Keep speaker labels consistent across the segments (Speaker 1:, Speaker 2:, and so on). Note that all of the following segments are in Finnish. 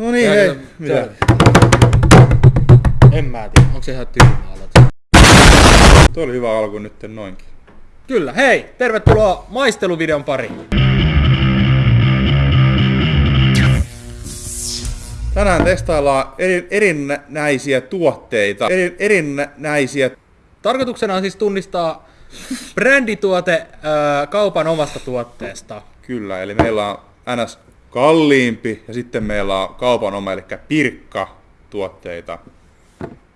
Speaker 1: No niin, hei. Mitä?
Speaker 2: En mä tiedä, onko se ihan tyhmä aloite.
Speaker 1: Tuo oli hyvä alku nyt noinkin.
Speaker 2: Kyllä, hei! Tervetuloa maisteluvideon pariin.
Speaker 1: Tänään testaillaan eri, erinäisiä tuotteita. Eri, erinäisiä...
Speaker 2: Tarkoituksena on siis tunnistaa brändituote ää, kaupan omasta tuotteesta.
Speaker 1: Kyllä, eli meillä on NS kalliimpi ja sitten meillä on kaupan oma, eli pirkka tuotteita.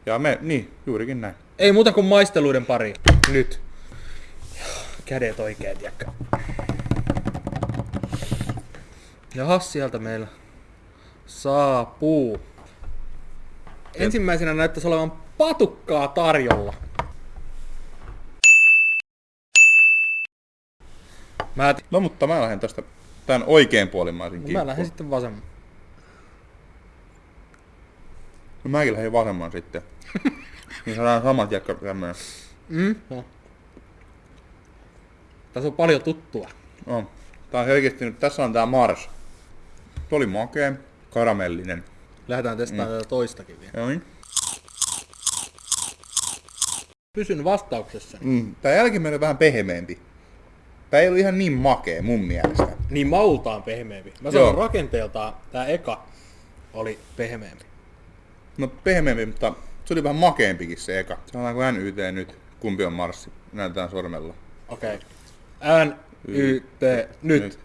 Speaker 1: Ja me, niin, juurikin näin.
Speaker 2: Ei muuta kuin maisteluiden pari. Nyt. Kädet oikein, tiedäkö. Jahas, sieltä meillä saapuu. Ensimmäisenä näyttäisi olevan patukkaa tarjolla. Mä, t-
Speaker 1: No mutta mä lähden tästä tän oikein puolimaisin
Speaker 2: mä
Speaker 1: kimppuun.
Speaker 2: lähden sitten vasemman.
Speaker 1: No mäkin lähden vasemman sitten. niin saadaan samat jäkkä tämmönen.
Speaker 2: Mm? No. Tässä on paljon tuttua.
Speaker 1: No. Tää on selkeästi nyt, tässä on tää Mars. Tuo oli makea, karamellinen.
Speaker 2: Lähdetään testaamaan mm. tätä toistakin vielä.
Speaker 1: Joo niin.
Speaker 2: Pysyn vastauksessa.
Speaker 1: Mm. Tää jälkimmäinen on vähän pehmeämpi. Tää ei ollut ihan niin makea mun mielestä.
Speaker 2: Niin maultaan pehmeämpi. Mä
Speaker 1: Joo.
Speaker 2: sanon rakenteeltaan tää eka oli pehmeämpi.
Speaker 1: No pehmeämpi, mutta se oli vähän makeampikin se eka. Sanotaanko NYT nyt, kumpi on Marssi? Näytetään sormella.
Speaker 2: Okei. Okay. N, Y, T, nyt.
Speaker 1: Nyt.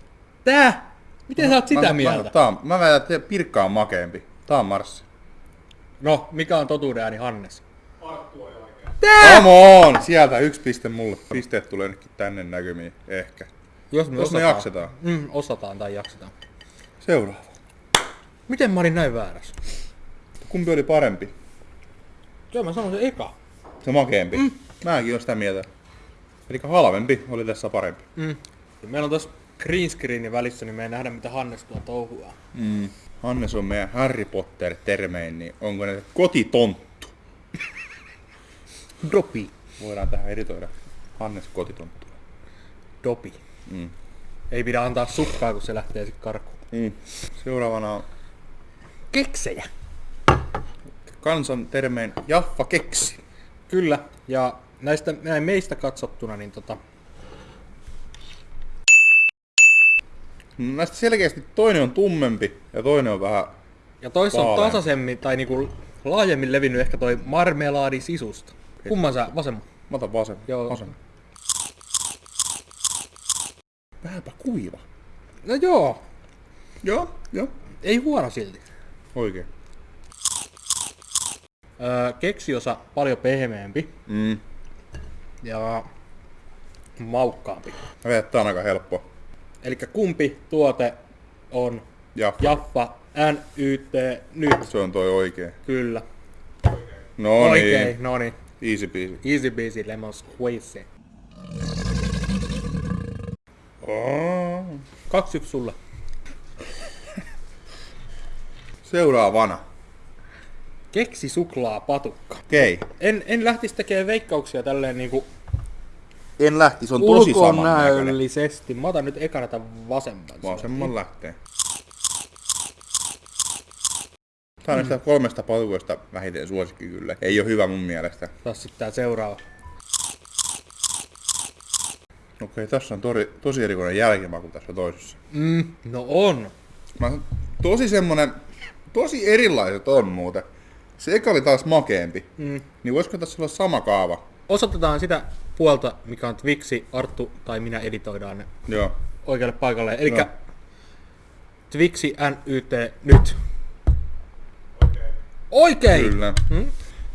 Speaker 2: Tää? Miten sä oot sitä
Speaker 1: mä,
Speaker 2: mieltä?
Speaker 1: Mä, tää on, mä väitän, että Pirkka on makeampi. Tää on Marssi.
Speaker 2: No, mikä on totuuden ääni Hannes?
Speaker 1: Come on! Sieltä yksi piste mulle. Pisteet tulee nytkin tänne näkymiin. Ehkä.
Speaker 2: Jos me,
Speaker 1: Jos me
Speaker 2: osataan.
Speaker 1: jaksetaan.
Speaker 2: Mm, osataan tai jaksetaan.
Speaker 1: Seuraava.
Speaker 2: Miten mä olin näin väärässä?
Speaker 1: Kumpi oli parempi?
Speaker 2: Joo, mä sanon se eka.
Speaker 1: Se makeampi. Mm. Mäkin olen sitä mieltä. Eli halvempi oli tässä parempi.
Speaker 2: Mm. Ja meillä on tossa green screenin välissä, niin me ei nähdä mitä Hannes tuo touhuaa.
Speaker 1: Mm. Hannes on meidän Harry Potter termein, niin onko ne kotitonttu?
Speaker 2: Dopi.
Speaker 1: Voidaan tähän editoida. Hannes kotitonttu.
Speaker 2: Dopi.
Speaker 1: Mm.
Speaker 2: Ei pidä antaa sukkaa, kun se lähtee sit karkuun.
Speaker 1: Mm. Seuraavana on
Speaker 2: Keksejä.
Speaker 1: kansan termein Jaffa keksi.
Speaker 2: Kyllä, ja näistä näin meistä katsottuna, niin tota,
Speaker 1: No, Näistä selkeästi toinen on tummempi ja toinen on vähän...
Speaker 2: ja toissa on
Speaker 1: Vaalean.
Speaker 2: tasaisemmin tai niinku laajemmin levinnyt ehkä toi marmelaadi sisusta. Kumman sä vasemman?
Speaker 1: Mä otan vasen.
Speaker 2: Joo.
Speaker 1: Vasen. Vähänpä kuiva.
Speaker 2: No joo,
Speaker 1: Joo, joo.
Speaker 2: ei huono silti.
Speaker 1: Oikein.
Speaker 2: Öö, keksiosa paljon pehmeämpi
Speaker 1: Mm.
Speaker 2: ja maukkaampi.
Speaker 1: Että tää on aika helppo.
Speaker 2: Eli kumpi tuote on
Speaker 1: Jaffa.
Speaker 2: Jaffa NYT nyt?
Speaker 1: Se on toi oikein.
Speaker 2: Kyllä.
Speaker 1: No
Speaker 2: Oikein,
Speaker 1: niin.
Speaker 2: no niin.
Speaker 1: Easy peasy.
Speaker 2: Easy peasy lemon squeeze.
Speaker 1: Oh.
Speaker 2: Kaksi yksi sulle.
Speaker 1: Seuraavana.
Speaker 2: Keksi suklaa patukka.
Speaker 1: Okei.
Speaker 2: En, en lähtisi tekemään veikkauksia tälleen niinku
Speaker 1: En lähti, se on tosi samannäköinen.
Speaker 2: ulkonäöllisesti. Mä otan nyt ekana tämän vasemman.
Speaker 1: Vasemman lähtee. On näistä kolmesta patukoista vähiten suosikki kyllä. Ei oo hyvä mun mielestä.
Speaker 2: Taas sitten tää seuraava.
Speaker 1: Okei, tässä on tori, tosi erikoinen jälkimaku tässä toisessa.
Speaker 2: Mm, no on.
Speaker 1: Mä, tosi semmonen, tosi erilaiset on muuten. Se eka oli taas makeempi.
Speaker 2: Mm.
Speaker 1: Niin voisiko tässä olla sama kaava?
Speaker 2: Osoitetaan sitä puolta, mikä on Twixi, Arttu tai minä editoidaan ne
Speaker 1: Joo.
Speaker 2: oikealle paikalle. Eli
Speaker 1: No.
Speaker 2: Twixi NYT nyt. Oikein!
Speaker 1: Kyllä.
Speaker 2: Hmm?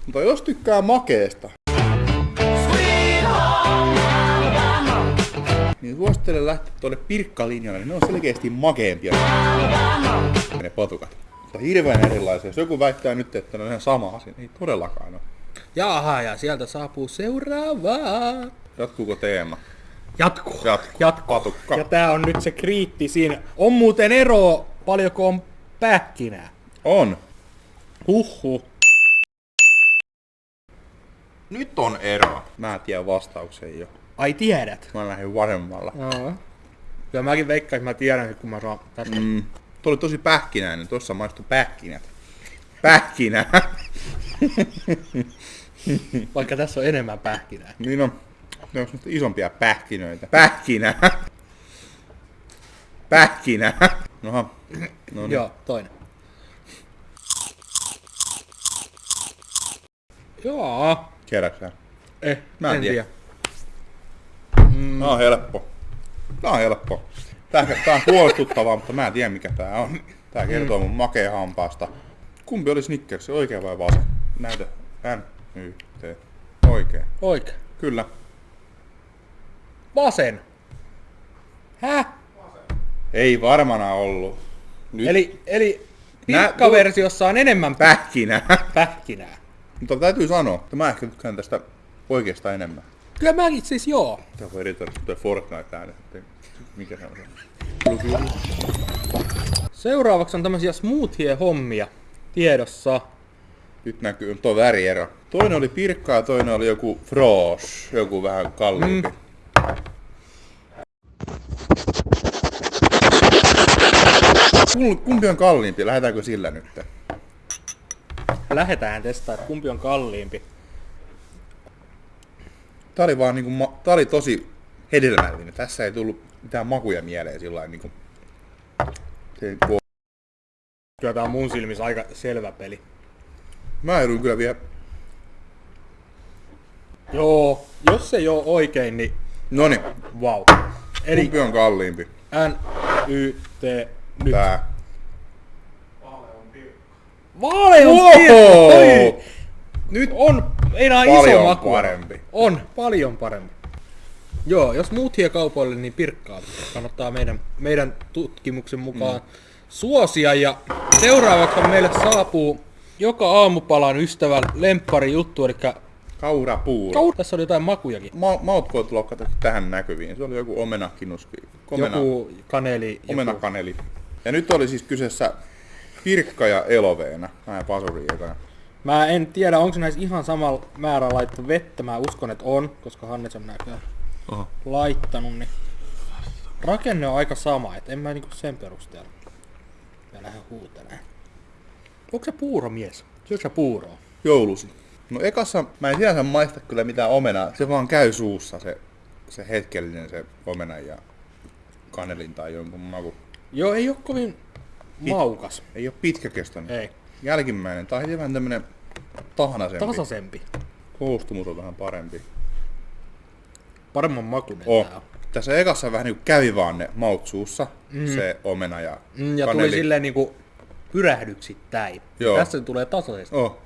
Speaker 1: Mutta jos tykkää makeesta, niin suosittelen lähteä tuonne pirkkalinjalle, niin ne on selkeästi makeampia ne patukat. Mutta hirveän erilaisia. Jos joku väittää nyt, että ne on ihan sama asia, niin ei todellakaan ole.
Speaker 2: Jaha, ja sieltä saapuu seuraavaa.
Speaker 1: Jatkuuko teema?
Speaker 2: Jatkuu.
Speaker 1: Jatkuu.
Speaker 2: Jatkuu.
Speaker 1: Patukka.
Speaker 2: Ja tää on nyt se kriittisin. On muuten ero, paljonko on pähkinää.
Speaker 1: On.
Speaker 2: Huhhuh.
Speaker 1: Nyt on ero. Mä tiedän vastauksen jo.
Speaker 2: Ai tiedät?
Speaker 1: Mä lähdin vasemmalla.
Speaker 2: Joo. Kyllä mäkin veikkaan, että mä tiedän, kun mä saan tästä.
Speaker 1: Mm. Tuo oli tosi pähkinäinen. Tuossa maistui pähkinät. Pähkinä.
Speaker 2: Vaikka tässä on enemmän pähkinää.
Speaker 1: niin on. Ne on isompia pähkinöitä. Pähkinä. Pähkinä. Noha. No niin.
Speaker 2: Joo, toinen. Joo.
Speaker 1: Tiedätkö?
Speaker 2: Eh,
Speaker 1: Mä en
Speaker 2: en
Speaker 1: tiedä.
Speaker 2: tiedä.
Speaker 1: Mm. Tää on helppo. Tää on helppo. Tää, tää on huolestuttavaa, mutta mä en tiedä mikä tää on. Tää kertoo mun makea hampaasta. Kumpi oli Snickers, oikea vai vasen? Näytä. N, Y, T. Oikea.
Speaker 2: Oikein.
Speaker 1: Kyllä.
Speaker 2: Vasen. Häh?
Speaker 1: Ei varmana ollut. Nyt
Speaker 2: Eli, eli pirkkaversiossa on enemmän pä-
Speaker 1: pähkinä.
Speaker 2: pähkinää.
Speaker 1: Mutta täytyy sanoa, että mä ehkä tykkään tästä oikeasta enemmän.
Speaker 2: Kyllä mäkin siis joo.
Speaker 1: Tää voi editoida tuo Fortnite ääni. että Mikä se on se?
Speaker 2: Seuraavaksi on tämmöisiä smoothie-hommia tiedossa.
Speaker 1: Nyt näkyy tuo väriero. Toinen oli pirkka ja toinen oli joku froos, joku vähän kalliimpi. Mm. Kumpi on kalliimpi? Lähdetäänkö sillä nyt?
Speaker 2: Lähetään testaa, että kumpi on kalliimpi.
Speaker 1: Tää oli vaan niinku, ma- tää oli tosi hedelmällinen. Tässä ei tullut mitään makuja mieleen sillä lailla niinku. Se, kun-
Speaker 2: Kyllä tää on mun silmissä aika selvä peli.
Speaker 1: mä joudun kyllä vielä...
Speaker 2: Joo, jos ei oo oikein, niin
Speaker 1: Noni,
Speaker 2: wow. Eli
Speaker 1: kumpi on kalliimpi?
Speaker 2: N, Y, T, nyt.
Speaker 1: Tää.
Speaker 2: Pirkka!
Speaker 1: Nyt
Speaker 2: On enää iso
Speaker 1: Paljon
Speaker 2: maku.
Speaker 1: parempi.
Speaker 2: On, paljon parempi. Joo, jos muut kaupoille, niin pirkkaa kannattaa meidän, meidän tutkimuksen mukaan mm. suosia. Ja seuraavaksi meille saapuu joka aamupalan ystävän lemppari juttu, eli
Speaker 1: kaurapuuro.
Speaker 2: Kaur- tässä oli jotain makujakin.
Speaker 1: Ma- maut voit lokata tähän näkyviin. Se oli joku omenakinuski. Omena,
Speaker 2: Joku kaneli. Joku...
Speaker 1: omenakaneli. Ja nyt oli siis kyseessä Pirkka ja Eloveena. Mä en pasuri ekana.
Speaker 2: Mä en tiedä, onko näissä ihan samalla määrä laittu vettä. Mä uskon, että on, koska Hannes on näköjään
Speaker 1: Oho.
Speaker 2: laittanut. Niin rakenne on aika sama, et en mä niinku sen perusteella. Mä lähden huutelemaan. Onko se puuromies? Syöksä sä puuroa?
Speaker 1: Joulusi. No ekassa mä en sinänsä maista kyllä mitään omenaa. Se vaan käy suussa se, se hetkellinen se omena ja kanelin tai jonkun maku.
Speaker 2: Joo, ei oo kovin maukas.
Speaker 1: Ei oo pitkäkestoinen.
Speaker 2: Ei.
Speaker 1: Jälkimmäinen. Tai heti vähän tämmönen tahnaisempi.
Speaker 2: Tasaisempi.
Speaker 1: Koostumus on vähän parempi.
Speaker 2: Paremman makunen
Speaker 1: Oh.
Speaker 2: tää on.
Speaker 1: Tässä ekassa vähän niinku kävi vaan ne maut suussa, mm. se omena ja,
Speaker 2: Mm, ja
Speaker 1: kaneli.
Speaker 2: tuli silleen niinku pyrähdyksittäin.
Speaker 1: Joo.
Speaker 2: Tässä se tulee tasaisesti.
Speaker 1: Oh.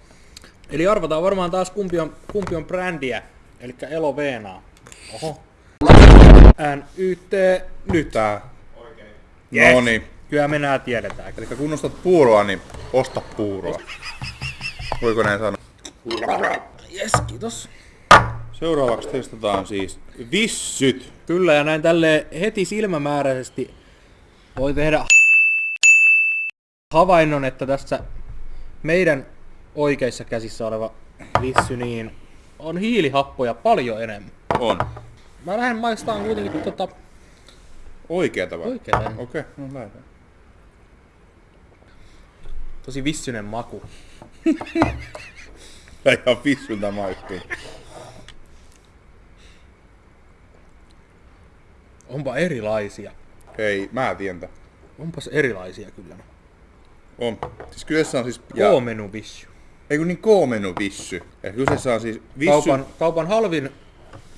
Speaker 2: Eli arvataan varmaan taas kumpi on, kumpi on brändiä, eli Elo Veenaa. Oho. NYT nyt.
Speaker 1: Tää.
Speaker 2: Yes.
Speaker 1: No niin.
Speaker 2: Kyllä me nää tiedetään.
Speaker 1: Eli kun ostat puuroa, niin osta puuroa. Voiko näin sanoa?
Speaker 2: Yes, kiitos.
Speaker 1: Seuraavaksi testataan siis vissyt.
Speaker 2: Kyllä, ja näin tälle heti silmämääräisesti voi tehdä havainnon, että tässä meidän oikeissa käsissä oleva vissy niin on hiilihappoja paljon enemmän.
Speaker 1: On.
Speaker 2: Mä lähden maistamaan kuitenkin tota
Speaker 1: Oikeeta vai?
Speaker 2: Oikeeta.
Speaker 1: Okei, okay, no lähdetään.
Speaker 2: Tosi vissynen maku.
Speaker 1: Tää ihan vissyltä maistuu.
Speaker 2: Onpa erilaisia.
Speaker 1: Ei, mä tiedän tän.
Speaker 2: Onpas erilaisia kyllä.
Speaker 1: On. Siis kyseessä on siis...
Speaker 2: K-menu vissy.
Speaker 1: Ei kun niin K-menu vissy. Ja kyseessä on siis vissy...
Speaker 2: Kaupan, kaupan halvin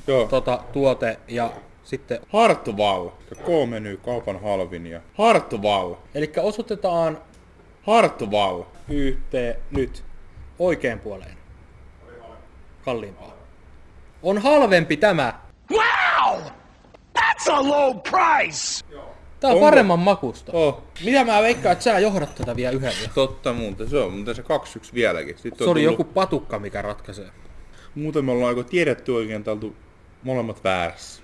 Speaker 1: Joo.
Speaker 2: tota, tuote ja sitten...
Speaker 1: Hartwall. Ja K-menu kaupan halvin ja Hartwall.
Speaker 2: Eli osoitetaan
Speaker 1: Hartwall.
Speaker 2: yhteen nyt oikein puoleen. Kalliimpaa. On halvempi tämä.
Speaker 3: Wow! That's a low price!
Speaker 2: Tää on
Speaker 1: Onko?
Speaker 2: paremman makusta.
Speaker 1: Oh.
Speaker 2: Mitä mä veikkaan, että sä johdat tätä vielä yhdellä?
Speaker 1: Totta muuten, se on muuten se 2-1 vieläkin. Sitten
Speaker 2: Se
Speaker 1: on
Speaker 2: oli
Speaker 1: tullut-
Speaker 2: joku patukka, mikä ratkaisee.
Speaker 1: Muuten me ollaan aika tiedetty oikein, että oltu molemmat väärässä.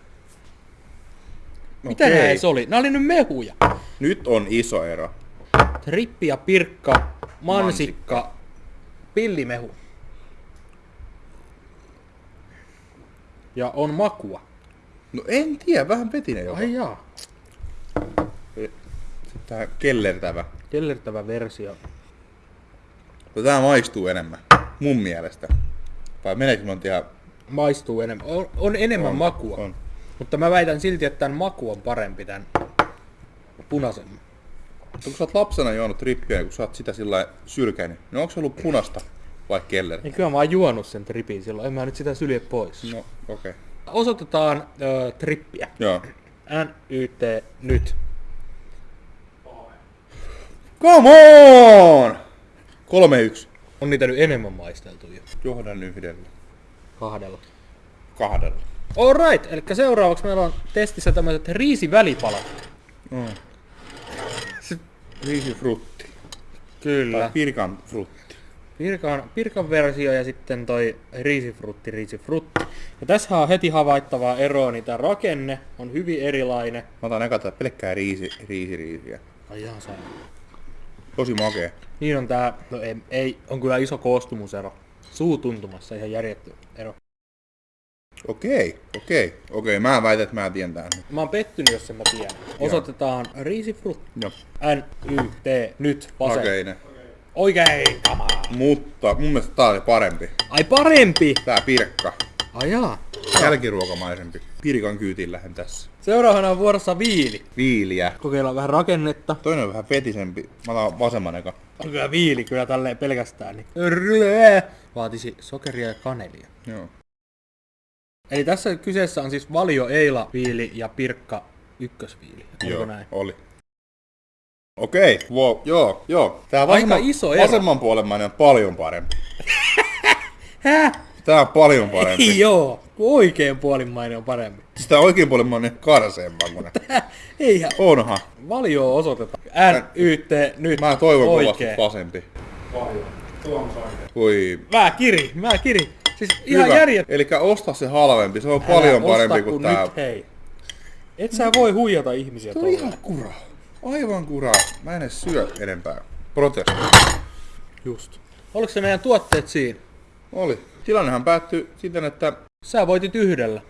Speaker 2: Mitä
Speaker 1: Okei.
Speaker 2: nää edes oli? Nää oli nyt mehuja.
Speaker 1: Nyt on iso ero.
Speaker 2: Trippi ja pirkka, mansikka, pillimehu. Ja on makua.
Speaker 1: No en tiedä, vähän petinen jopa.
Speaker 2: Ai jaa.
Speaker 1: Tää kellertävä.
Speaker 2: Kellertävä versio.
Speaker 1: No tää maistuu enemmän. Mun mielestä. Vai meneekö mun ihan...
Speaker 2: Maistuu enemmän. On, on enemmän
Speaker 1: On,
Speaker 2: makua.
Speaker 1: on.
Speaker 2: Mutta mä väitän silti, että tämän maku on parempi tän punaisemman.
Speaker 1: Mutta kun sä oot lapsena juonut trippiä, kun sä oot sitä sillä sylkänyt, niin onko se ollut punasta vai kelleri?
Speaker 2: Niin kyllä mä oon juonut sen tripin silloin. En mä nyt sitä sylje pois.
Speaker 1: No, okei. Okay.
Speaker 2: Osoitetaan ö, trippiä.
Speaker 1: Joo.
Speaker 2: NYT nyt.
Speaker 1: Come on! 3-1.
Speaker 2: On niitä nyt enemmän maisteltu jo.
Speaker 1: Johdan yhdellä.
Speaker 2: Kahdella.
Speaker 1: Kahdella.
Speaker 2: Alright, eli seuraavaksi meillä on testissä tämmöiset riisivälipalat.
Speaker 1: Mm. Riisi frutti.
Speaker 2: Kyllä.
Speaker 1: Tai pirkan frutti.
Speaker 2: Pirkan, pirkan versio ja sitten toi riisifrutti, riisifrutti. Ja tässä on heti havaittavaa eroa, niin tämä rakenne on hyvin erilainen.
Speaker 1: Mä otan eka pelkkää riisi, riisi, riisiä.
Speaker 2: Ai ihan saa.
Speaker 1: Tosi makea.
Speaker 2: Niin on tää, no ei, ei, on kyllä iso koostumusero. Suutuntumassa ihan järjetty ero.
Speaker 1: Okei, okei, okei. Mä väitän, että mä tiedän tän.
Speaker 2: Mä oon pettynyt, jos en mä tiedän. Osoitetaan riisifrutti.
Speaker 1: Joo.
Speaker 2: N-Y-T, nyt, vasen.
Speaker 1: Okei ne.
Speaker 2: Oikein, kamaa.
Speaker 1: Mutta mun mielestä tää oli parempi.
Speaker 2: Ai parempi!
Speaker 1: Tää pirkka.
Speaker 2: Ai jaa.
Speaker 1: Jälkiruokamaisempi. Pirkan kyytiin lähden tässä.
Speaker 2: Seuraavana on vuorossa viili.
Speaker 1: Viiliä.
Speaker 2: Kokeillaan vähän rakennetta.
Speaker 1: Toinen on vähän fetisempi. Mä otan vasemman eka.
Speaker 2: On kyllä viili kyllä tälleen pelkästään. Niin. Rrrr. Vaatisi sokeria ja kanelia.
Speaker 1: Joo.
Speaker 2: Eli tässä kyseessä on siis valio, eila, viili ja pirkka ykkösviili. Onko
Speaker 1: Joo,
Speaker 2: näin?
Speaker 1: oli. Okei, wow, joo, joo. Tää
Speaker 2: Aika
Speaker 1: vasemman,
Speaker 2: iso ero.
Speaker 1: vasemman puolemmainen on paljon parempi.
Speaker 2: Häh?
Speaker 1: Tää on paljon parempi.
Speaker 2: Ei joo. Oikein puolimmainen on parempi.
Speaker 1: Sitä oikein puolemmainen on karseemman kuin ne.
Speaker 2: Eihän.
Speaker 1: Onhan.
Speaker 2: Valio osoitetaan. N, Y, T, nyt.
Speaker 1: Mä toivon kovasti
Speaker 2: Oikein.
Speaker 1: vasempi. Voi.
Speaker 2: Mä kiri, mä kiri. Siis ihan järjet.
Speaker 1: Eli osta se halvempi. Se on paljon
Speaker 2: Älä
Speaker 1: parempi
Speaker 2: osta,
Speaker 1: kuin tää.
Speaker 2: Nyt, hei. Et sä voi huijata ihmisiä
Speaker 1: on
Speaker 2: tolleen.
Speaker 1: ihan kura. Aivan kura. Mä en edes syö enempää. Protesti.
Speaker 2: Just. Oliko se meidän tuotteet siinä?
Speaker 1: Oli. Tilannehan päättyi siten, että
Speaker 2: Sä voitit yhdellä.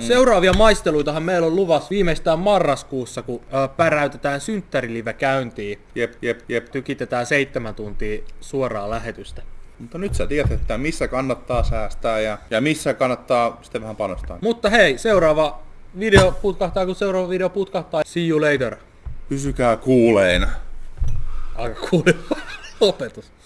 Speaker 2: Seuraavia maisteluitahan meillä on luvassa viimeistään marraskuussa, kun ö, päräytetään synttärilive käyntiin.
Speaker 1: jep, jep, jep.
Speaker 2: Tykitetään seitsemän tuntia suoraa lähetystä.
Speaker 1: Mutta nyt sä tiedät, että missä kannattaa säästää ja, ja missä kannattaa sitten vähän panostaa.
Speaker 2: Mutta hei, seuraava video putkahtaa, kun seuraava video putkahtaa. See you later.
Speaker 1: Pysykää kuuleina.
Speaker 2: Aika kuuleva lopetus.